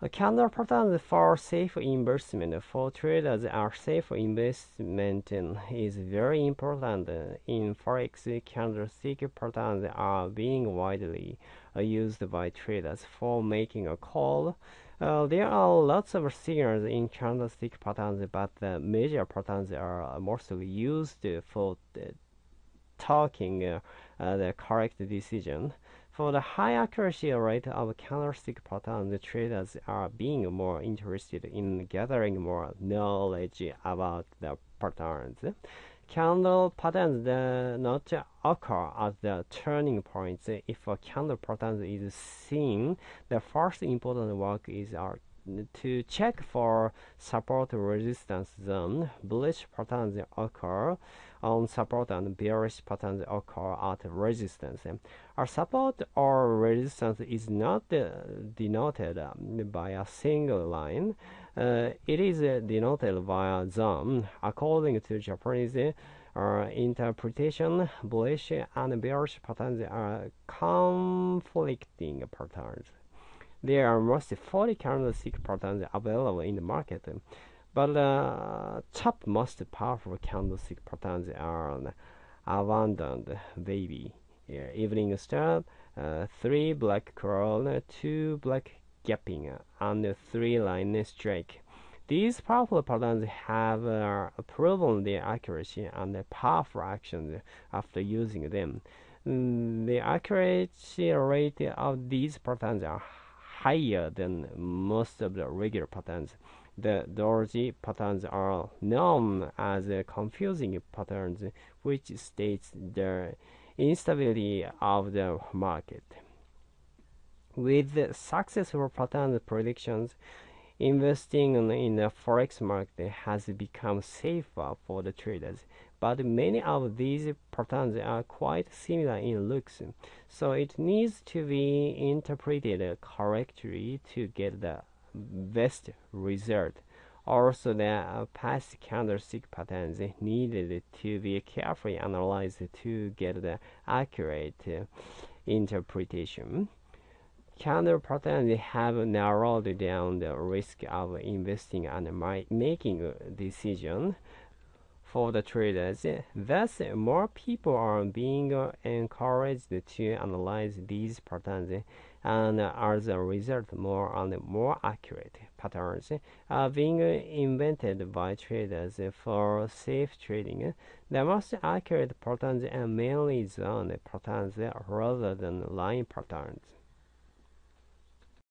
A candle patterns for safe investment for traders are safe investment is very important in forex. Candlestick patterns are being widely used by traders for making a call. Uh, there are lots of signals in candlestick patterns, but the major patterns are mostly used for talking uh, the correct decision. For the high accuracy rate of candlestick patterns, traders are being more interested in gathering more knowledge about the patterns. Candle patterns do not occur at the turning points. If a candle pattern is seen, the first important work is to check for support resistance zone. Bullish patterns occur on support and bearish patterns occur at resistance. A support or resistance is not uh, denoted um, by a single line. Uh, it is uh, denoted by a zone. According to Japanese uh, interpretation, bullish and bearish patterns are conflicting patterns. There are most 40 candlestick patterns available in the market. But uh, top most powerful candlestick patterns are abandoned baby, yeah, evening star, uh, three black crows, two black gapping, and three line strike. These powerful patterns have uh, proven their accuracy and powerful actions after using them. Mm, the accuracy rate of these patterns are higher than most of the regular patterns. The doji patterns are known as confusing patterns, which states the instability of the market. With successful pattern predictions, investing in the forex market has become safer for the traders. But many of these patterns are quite similar in looks. So it needs to be interpreted correctly to get the best result. Also the past candlestick patterns needed to be carefully analyzed to get the accurate interpretation candle patterns have narrowed down the risk of investing and making decision for the traders. Thus, more people are being encouraged to analyze these patterns, and as a result, more and more accurate patterns are being invented by traders for safe trading. The most accurate patterns are mainly zone patterns rather than line patterns.